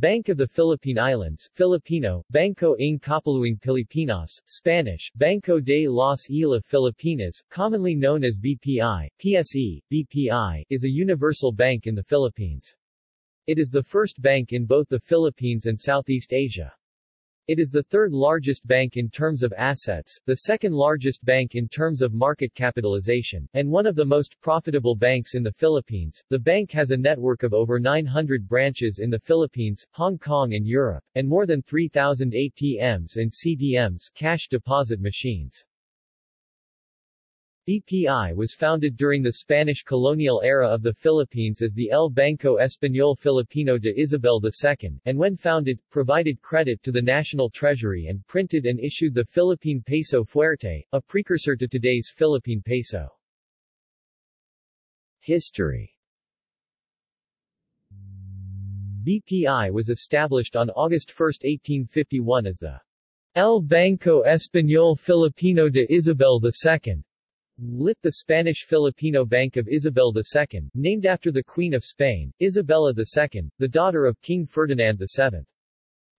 Bank of the Philippine Islands Filipino, Bangko ng Kapuluang Pilipinas, Spanish, Banco de las Islas Filipinas, commonly known as BPI, PSE, BPI, is a universal bank in the Philippines. It is the first bank in both the Philippines and Southeast Asia. It is the third largest bank in terms of assets, the second largest bank in terms of market capitalization, and one of the most profitable banks in the Philippines. The bank has a network of over 900 branches in the Philippines, Hong Kong and Europe, and more than 3,000 ATMs and CDMs cash deposit machines. BPI was founded during the Spanish colonial era of the Philippines as the El Banco Español Filipino de Isabel II, and when founded, provided credit to the national treasury and printed and issued the Philippine peso fuerte, a precursor to today's Philippine peso. History BPI was established on August 1, 1851 as the El Banco Español Filipino de Isabel II, Lit the Spanish Filipino Bank of Isabel II, named after the Queen of Spain, Isabella II, the daughter of King Ferdinand VII.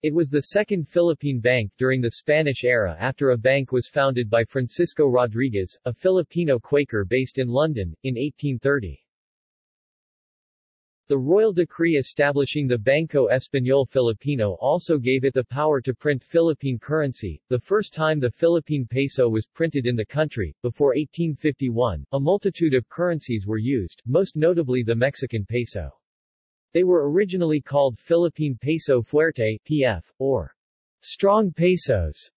It was the second Philippine bank during the Spanish era after a bank was founded by Francisco Rodriguez, a Filipino Quaker based in London, in 1830. The royal decree establishing the Banco Español Filipino also gave it the power to print Philippine currency, the first time the Philippine peso was printed in the country. Before 1851, a multitude of currencies were used, most notably the Mexican peso. They were originally called Philippine Peso Fuerte PF, or strong pesos.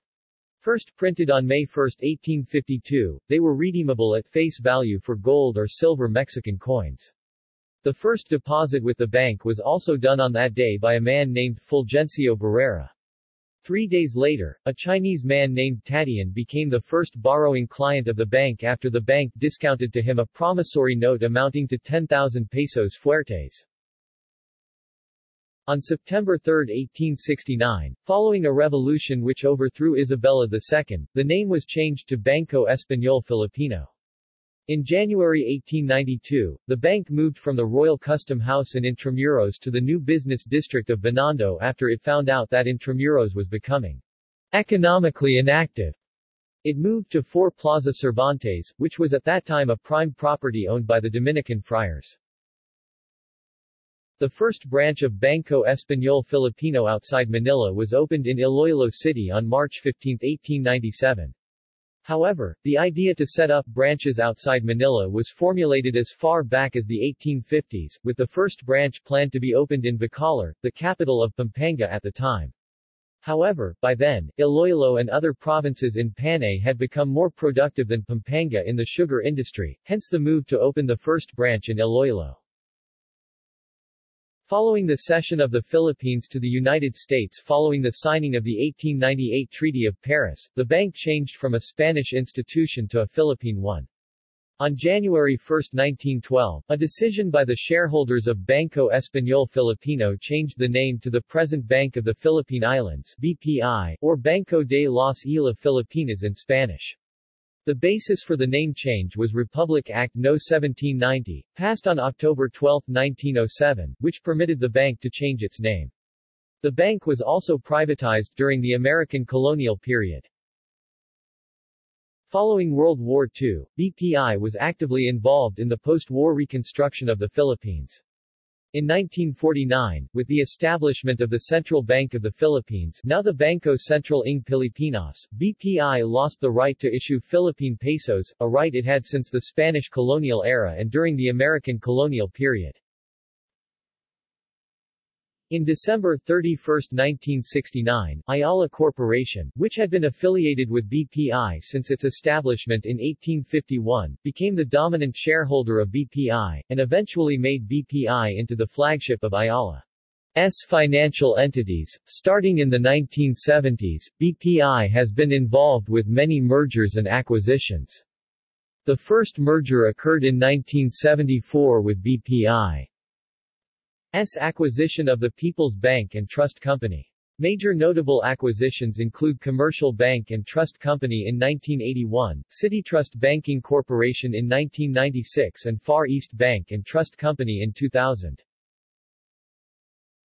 First printed on May 1, 1852, they were redeemable at face value for gold or silver Mexican coins. The first deposit with the bank was also done on that day by a man named Fulgencio Barrera. Three days later, a Chinese man named Tatian became the first borrowing client of the bank after the bank discounted to him a promissory note amounting to 10,000 pesos fuertes. On September 3, 1869, following a revolution which overthrew Isabella II, the name was changed to Banco Español Filipino. In January 1892, the bank moved from the Royal Custom House in Intramuros to the new business district of Binondo after it found out that Intramuros was becoming economically inactive. It moved to 4 Plaza Cervantes, which was at that time a prime property owned by the Dominican friars. The first branch of Banco Español Filipino outside Manila was opened in Iloilo City on March 15, 1897. However, the idea to set up branches outside Manila was formulated as far back as the 1850s, with the first branch planned to be opened in Bacolor, the capital of Pampanga at the time. However, by then, Iloilo and other provinces in Panay had become more productive than Pampanga in the sugar industry, hence the move to open the first branch in Iloilo. Following the cession of the Philippines to the United States following the signing of the 1898 Treaty of Paris, the bank changed from a Spanish institution to a Philippine one. On January 1, 1912, a decision by the shareholders of Banco Español Filipino changed the name to the present Bank of the Philippine Islands BPI, or Banco de las Islas Filipinas in Spanish. The basis for the name change was Republic Act No. 1790, passed on October 12, 1907, which permitted the bank to change its name. The bank was also privatized during the American colonial period. Following World War II, BPI was actively involved in the post-war reconstruction of the Philippines. In 1949, with the establishment of the Central Bank of the Philippines now the Bangko Sentral ng Pilipinas, BPI lost the right to issue Philippine pesos, a right it had since the Spanish colonial era and during the American colonial period. In December 31, 1969, Ayala Corporation, which had been affiliated with BPI since its establishment in 1851, became the dominant shareholder of BPI, and eventually made BPI into the flagship of Ayala's financial entities. Starting in the 1970s, BPI has been involved with many mergers and acquisitions. The first merger occurred in 1974 with BPI. S. acquisition of the People's Bank and Trust Company. Major notable acquisitions include Commercial Bank and Trust Company in 1981, City Trust Banking Corporation in 1996 and Far East Bank and Trust Company in 2000.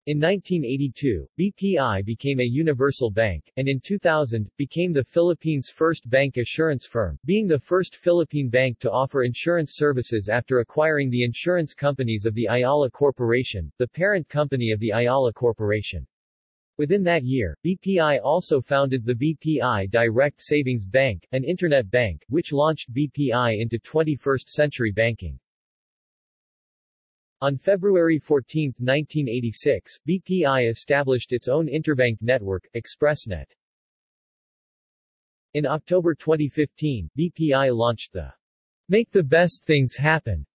In 1982, BPI became a universal bank, and in 2000, became the Philippines' first bancassurance firm, being the first Philippine bank to offer insurance services after acquiring the insurance companies of the Ayala Corporation, the parent company of the Ayala Corporation. Within that year, BPI also founded the BPI Direct Savings Bank, an internet bank, which launched BPI into 21st-century banking. On February 14, 1986, BPI established its own interbank network, ExpressNet. In October 2015, BPI launched the Make the Best Things Happen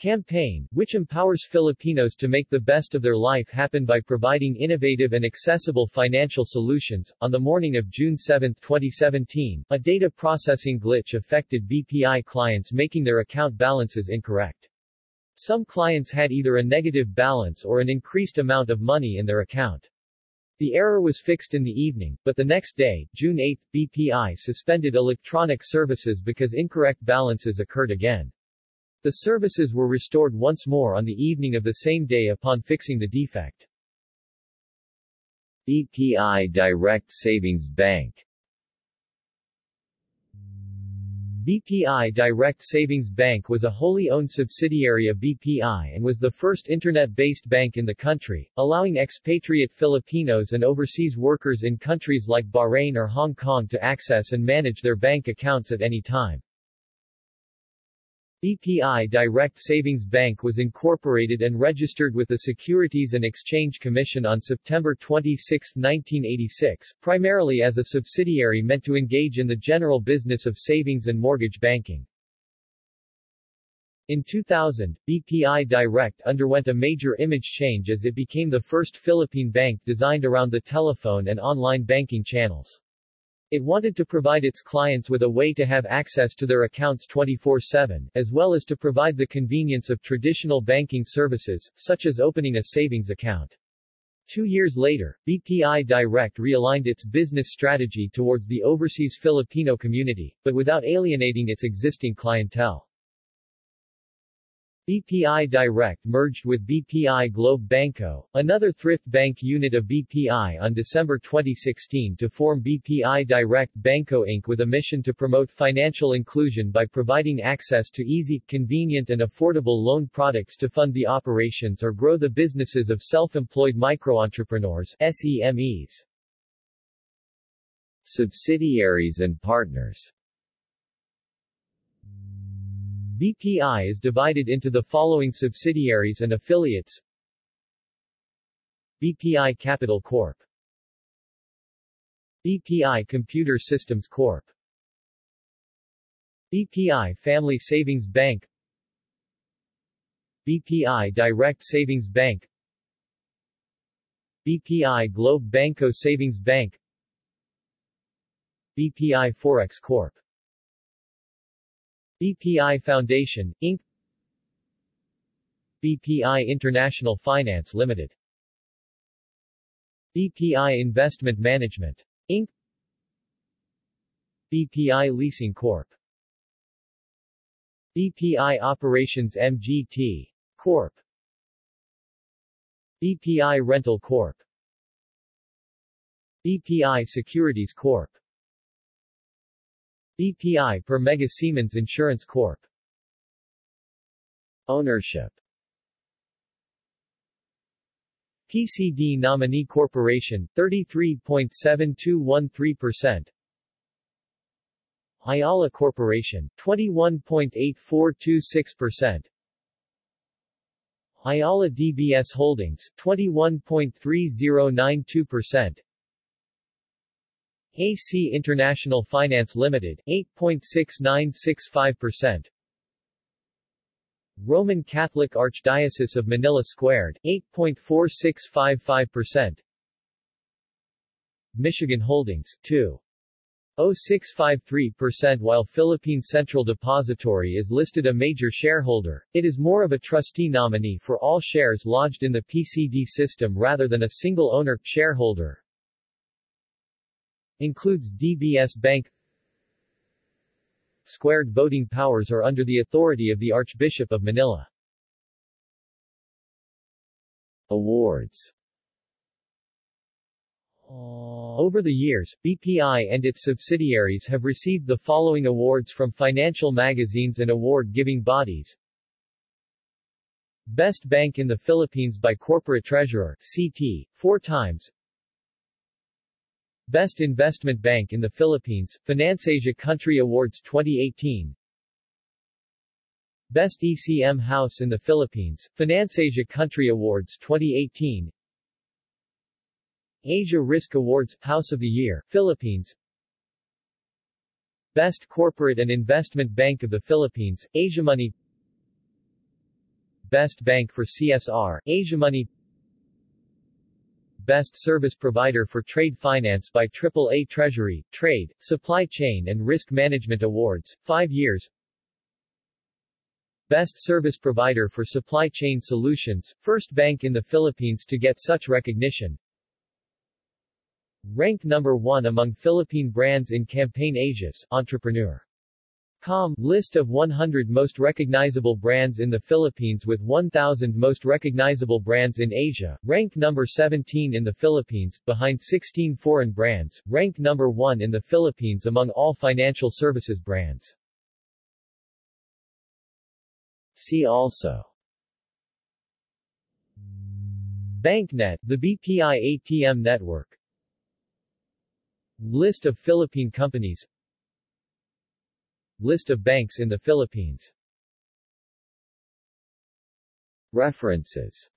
campaign, which empowers Filipinos to make the best of their life happen by providing innovative and accessible financial solutions. On the morning of June 7, 2017, a data processing glitch affected BPI clients making their account balances incorrect. Some clients had either a negative balance or an increased amount of money in their account. The error was fixed in the evening, but the next day, June 8, BPI suspended electronic services because incorrect balances occurred again. The services were restored once more on the evening of the same day upon fixing the defect. BPI Direct Savings Bank BPI Direct Savings Bank was a wholly owned subsidiary of BPI and was the first internet-based bank in the country, allowing expatriate Filipinos and overseas workers in countries like Bahrain or Hong Kong to access and manage their bank accounts at any time. BPI Direct Savings Bank was incorporated and registered with the Securities and Exchange Commission on September 26, 1986, primarily as a subsidiary meant to engage in the general business of savings and mortgage banking. In 2000, BPI Direct underwent a major image change as it became the first Philippine bank designed around the telephone and online banking channels. It wanted to provide its clients with a way to have access to their accounts 24-7, as well as to provide the convenience of traditional banking services, such as opening a savings account. Two years later, BPI Direct realigned its business strategy towards the overseas Filipino community, but without alienating its existing clientele. BPI Direct merged with BPI Globe BanKO, another thrift bank unit of BPI on December 2016 to form BPI Direct BanKO Inc. with a mission to promote financial inclusion by providing access to easy, convenient and affordable loan products to fund the operations or grow the businesses of self-employed microentrepreneurs SEMEs. Subsidiaries and partners BPI is divided into the following subsidiaries and affiliates BPI Capital Corp. BPI Computer Systems Corp. BPI Family Savings Bank BPI Direct Savings Bank BPI Globe BanKO Savings Bank BPI Forex Corp. BPI Foundation, Inc. BPI International Finance Limited BPI Investment Management, Inc. BPI Leasing Corp. BPI Operations MGT. Corp. BPI Rental Corp. BPI Securities Corp. BPI per Mega Siemens Insurance Corp. Ownership. PCD Nominee Corporation, 33.7213% Ayala Corporation, 21.8426% Ayala DBS Holdings, 21.3092% AC International Finance Limited, 8.6965%. Roman Catholic Archdiocese of Manila Squared, 8.4655%. Michigan Holdings, 2.0653% While Philippine Central Depository is listed a major shareholder, it is more of a trustee nominee for all shares lodged in the PCD system rather than a single owner, shareholder. Includes DBS Bank Squared voting powers are under the authority of the Archbishop of Manila. Awards Over the years, BPI and its subsidiaries have received the following awards from financial magazines and award-giving bodies. Best Bank in the Philippines by Corporate Treasurer, CT, four times. Best Investment Bank in the Philippines, FinanceAsia Country Awards 2018 Best ECM House in the Philippines, FinanceAsia Country Awards 2018 Asia Risk Awards, House of the Year, Philippines. Best Corporate and Investment Bank of the Philippines, Asiamoney Best Bank for CSR, Asiamoney Best Service Provider for Trade Finance by AAA Treasury, Trade, Supply Chain and Risk Management Awards, 5 years. Best Service Provider for Supply Chain Solutions, first bank in the Philippines to get such recognition. Rank number 1 among Philippine brands in Campaign Asia's Entrepreneur Com list of 100 most recognizable brands in the Philippines with 1,000 most recognizable brands in Asia, ranked number 17 in the Philippines, behind 16 foreign brands, ranked number 1 in the Philippines among all financial services brands. See also BancNet, the BPI ATM network List of Philippine companies List of banks in the Philippines. References